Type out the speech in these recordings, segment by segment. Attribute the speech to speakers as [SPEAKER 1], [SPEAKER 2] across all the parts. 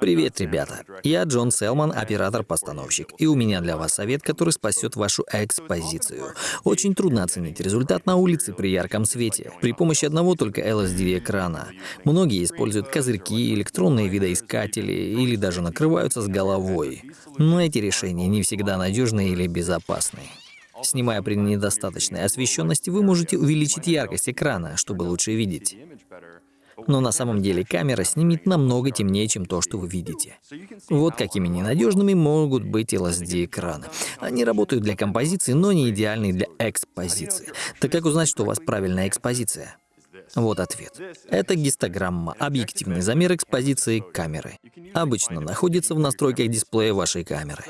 [SPEAKER 1] Привет, ребята. Я Джон Селман, оператор-постановщик, и у меня для вас совет, который спасет вашу экспозицию. Очень трудно оценить результат на улице при ярком свете, при помощи одного только LSD-экрана. Многие используют козырьки, электронные видоискатели или даже накрываются с головой. Но эти решения не всегда надежны или безопасны. Снимая при недостаточной освещенности, вы можете увеличить яркость экрана, чтобы лучше видеть. Но на самом деле камера снимет намного темнее, чем то, что вы видите. Вот какими ненадежными могут быть LSD-экраны. Они работают для композиции, но не идеальны для экспозиции. Так как узнать, что у вас правильная экспозиция? Вот ответ. Это гистограмма, объективный замер экспозиции камеры. Обычно находится в настройках дисплея вашей камеры.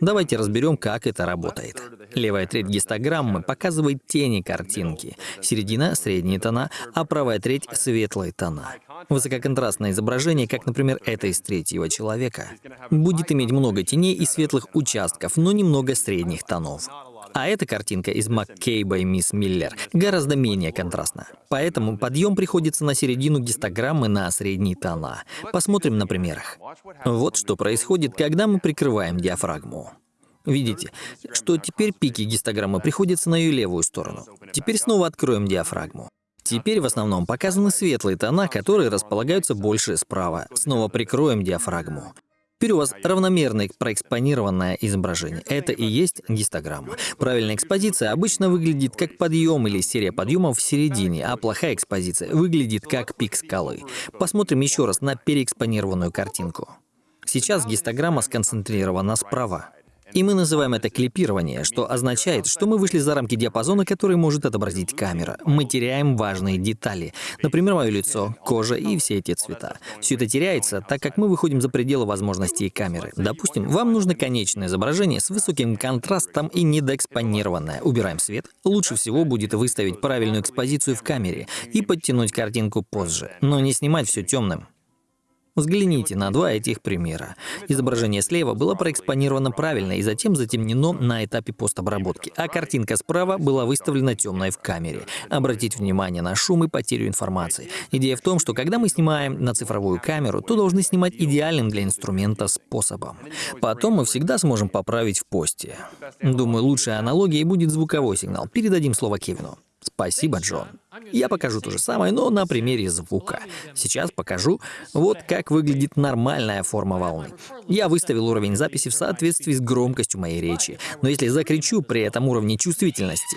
[SPEAKER 1] Давайте разберем, как это работает. Левая треть гистограммы показывает тени картинки, середина — средние тона, а правая треть — светлые тона. Высококонтрастное изображение, как, например, это из третьего человека, будет иметь много теней и светлых участков, но немного средних тонов. А эта картинка из Маккейба и Мисс Миллер гораздо менее контрастна. Поэтому подъем приходится на середину гистограммы на средние тона. Посмотрим на примерах. Вот что происходит, когда мы прикрываем диафрагму. Видите, что теперь пики гистограммы приходятся на ее левую сторону. Теперь снова откроем диафрагму. Теперь в основном показаны светлые тона, которые располагаются больше справа. Снова прикроем диафрагму. Вас равномерное проэкспонированное изображение. Это и есть гистограмма. Правильная экспозиция обычно выглядит как подъем или серия подъемов в середине, а плохая экспозиция выглядит как пик скалы. Посмотрим еще раз на переэкспонированную картинку. Сейчас гистограмма сконцентрирована справа. И мы называем это клипирование, что означает, что мы вышли за рамки диапазона, который может отобразить камера. Мы теряем важные детали. Например, мое лицо, кожа и все эти цвета. Все это теряется, так как мы выходим за пределы возможностей камеры. Допустим, вам нужно конечное изображение с высоким контрастом и недоэкспонированное. Убираем свет. Лучше всего будет выставить правильную экспозицию в камере и подтянуть картинку позже, но не снимать все темным. Взгляните на два этих примера. Изображение слева было проэкспонировано правильно и затем затемнено на этапе постобработки, а картинка справа была выставлена темной в камере. Обратите внимание на шум и потерю информации. Идея в том, что когда мы снимаем на цифровую камеру, то должны снимать идеальным для инструмента способом. Потом мы всегда сможем поправить в посте. Думаю, лучшей аналогией будет звуковой сигнал. Передадим слово Кевину. Спасибо, Джон. Я покажу то же самое, но на примере звука. Сейчас покажу, вот как выглядит нормальная форма волны. Я выставил уровень записи в соответствии с громкостью моей речи, но если закричу при этом уровне чувствительности,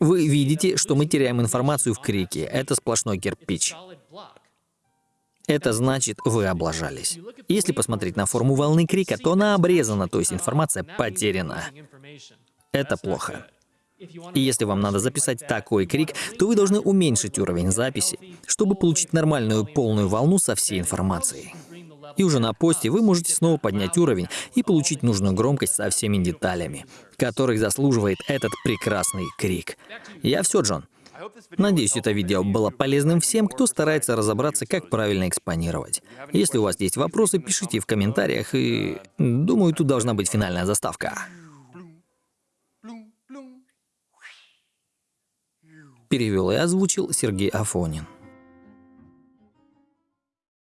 [SPEAKER 1] вы видите, что мы теряем информацию в крике. Это сплошной кирпич. Это значит, вы облажались. Если посмотреть на форму волны крика, то она обрезана, то есть информация потеряна. Это плохо. И если вам надо записать такой крик, то вы должны уменьшить уровень записи, чтобы получить нормальную полную волну со всей информацией. И уже на посте вы можете снова поднять уровень и получить нужную громкость со всеми деталями, которых заслуживает этот прекрасный крик. Я все, Джон. Надеюсь, это видео было полезным всем, кто старается разобраться, как правильно экспонировать. Если у вас есть вопросы, пишите в комментариях, и думаю, тут должна быть финальная заставка. Перевел и озвучил Сергей Афонин.